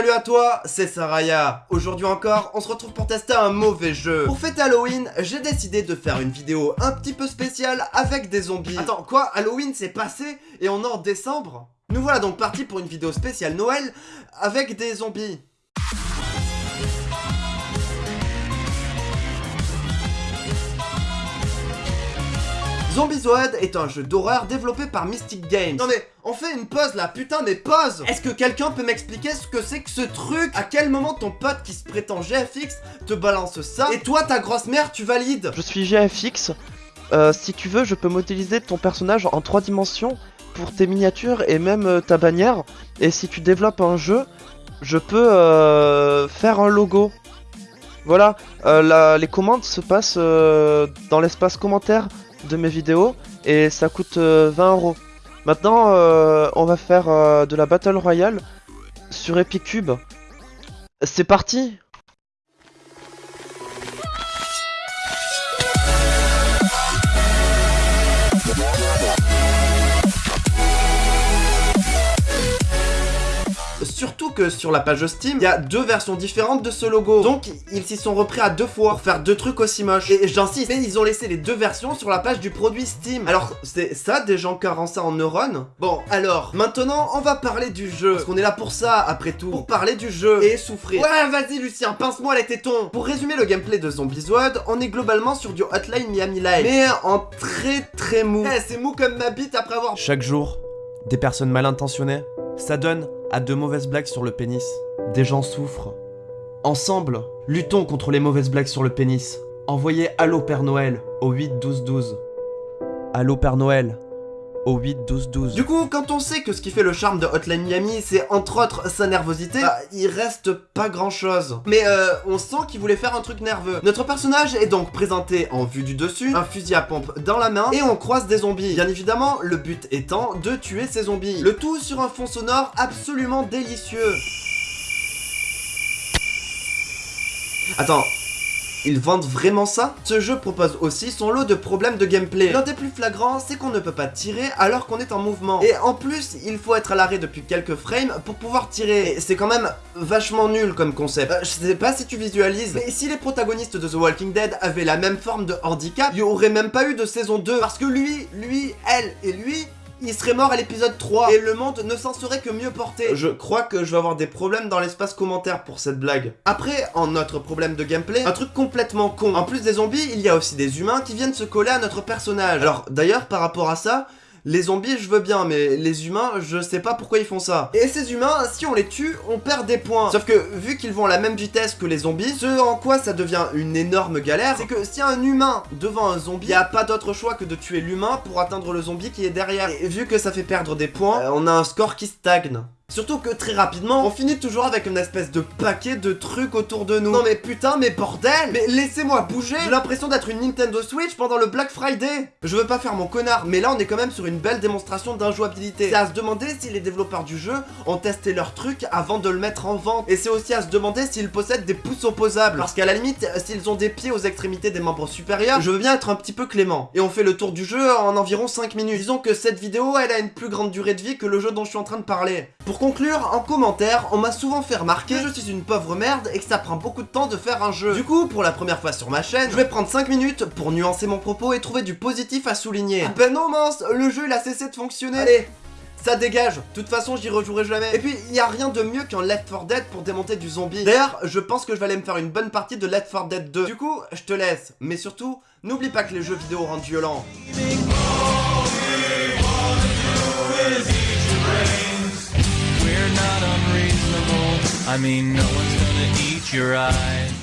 Salut à toi, c'est Saraya. Aujourd'hui encore, on se retrouve pour tester un mauvais jeu. Pour fêter Halloween, j'ai décidé de faire une vidéo un petit peu spéciale avec des zombies. Attends, quoi Halloween c'est passé et on est en décembre? Nous voilà donc partis pour une vidéo spéciale Noël avec des zombies. Zombizoid est un jeu d'horreur développé par Mystic Games. Non mais, on fait une pause là, putain mais pause Est-ce que quelqu'un peut m'expliquer ce que c'est que ce truc? À quel moment ton pote qui se prétend GFX te balance ça? Et toi, ta grosse mère, tu valides? Je suis GFX. Euh, si tu veux, je peux modéliser ton personnage en 3 dimensions pour tes miniatures et même euh, ta bannière. Et si tu développes un jeu, je peux euh, faire un logo. Voilà, les commandes se passent dans l'espace commentaire de mes vidéos et ça coûte 20 euh, euros. Maintenant, euh, on va faire euh, de la Battle Royale sur Epicube. C'est parti sur la page Steam, il y a deux versions différentes de ce logo. Donc, ils s'y sont repris à deux fois pour faire deux trucs aussi moches. Et j'insiste, mais ils ont laissé les deux versions sur la page du produit Steam. Alors, c'est ça des gens carencés en neurones? Bon, alors, maintenant, on va parler du jeu. Parce qu'on est là pour ça, après tout. Pour parler du jeu et souffrir. Ouais, vas-y, Lucien, pince-moi les tétons. Pour résumer le gameplay de Zombieswood, on est globalement sur du Hotline Miami Live. Mais en très très mou. Eh, c'est mou comme ma bite après avoir... Chaque jour, des personnes mal intentionnées ça donne à de mauvaises blagues sur le pénis. Des gens souffrent. Ensemble, luttons contre les mauvaises blagues sur le pénis. Envoyez Allo Père Noël au 8 12 12. Allo Père Noël, au 8 12 12. Du coup, quand on sait que ce qui fait le charme de Hotline Miami, c'est entre autres sa nervosité, bah, il reste pas grand chose. Mais euh, on sent qu'il voulait faire un truc nerveux. Notre personnage est donc présenté en vue du dessus, un fusil à pompe dans la main, et on croise des zombies. Bien évidemment, le but étant de tuer ces zombies. Le tout sur un fond sonore absolument délicieux. Attends, ils vendent vraiment ça? Ce jeu propose aussi son lot de problèmes de gameplay. L'un des plus flagrants, c'est qu'on ne peut pas tirer alors qu'on est en mouvement. Et en plus, il faut être à l'arrêt depuis quelques frames pour pouvoir tirer. C'est quand même vachement nul comme concept. Euh, je sais pas si tu visualises, mais si les protagonistes de The Walking Dead avaient la même forme de handicap, il y aurait même pas eu de saison 2. Parce que lui, lui, elle et lui, il serait mort à l'épisode 3 et le monde ne s'en serait que mieux porté. Je crois que je vais avoir des problèmes dans l'espace commentaire pour cette blague. Après, en notre problème de gameplay, un truc complètement con. En plus des zombies, il y a aussi des humains qui viennent se coller à notre personnage. Alors d'ailleurs, par rapport à ça, les zombies, je veux bien, mais les humains, je sais pas pourquoi ils font ça. Et ces humains, si on les tue, on perd des points. Sauf que, vu qu'ils vont à la même vitesse que les zombies, ce en quoi ça devient une énorme galère, c'est que si un humain devant un zombie, il a pas d'autre choix que de tuer l'humain pour atteindre le zombie qui est derrière. Et vu que ça fait perdre des points, euh, on a un score qui stagne. Surtout que très rapidement, on finit toujours avec une espèce de paquet de trucs autour de nous. Non mais putain, mais bordel Mais laissez-moi bouger J'ai l'impression d'être une Nintendo Switch pendant le Black Friday Je veux pas faire mon connard, mais là on est quand même sur une belle démonstration d'injouabilité. C'est à se demander si les développeurs du jeu ont testé leur truc avant de le mettre en vente. Et c'est aussi à se demander s'ils possèdent des pouces opposables. Parce qu'à la limite, s'ils ont des pieds aux extrémités des membres supérieurs, je veux bien être un petit peu clément. Et on fait le tour du jeu en environ 5 minutes. Disons que cette vidéo, elle a une plus grande durée de vie que le jeu dont je suis en train de parler conclure, en commentaire, on m'a souvent fait remarquer que je suis une pauvre merde et que ça prend beaucoup de temps de faire un jeu. Du coup, pour la première fois sur ma chaîne, je vais prendre 5 minutes pour nuancer mon propos et trouver du positif à souligner. Ah ben non mince, le jeu il a cessé de fonctionner. Allez, ça dégage, de toute façon j'y rejouerai jamais. Et puis, il y a rien de mieux qu'un Left 4 Dead pour démonter du zombie. D'ailleurs, je pense que je vais aller me faire une bonne partie de Left 4 Dead 2. Du coup, je te laisse. Mais surtout, n'oublie pas que les jeux vidéo rendent violents. I mean, no one's gonna eat your eyes.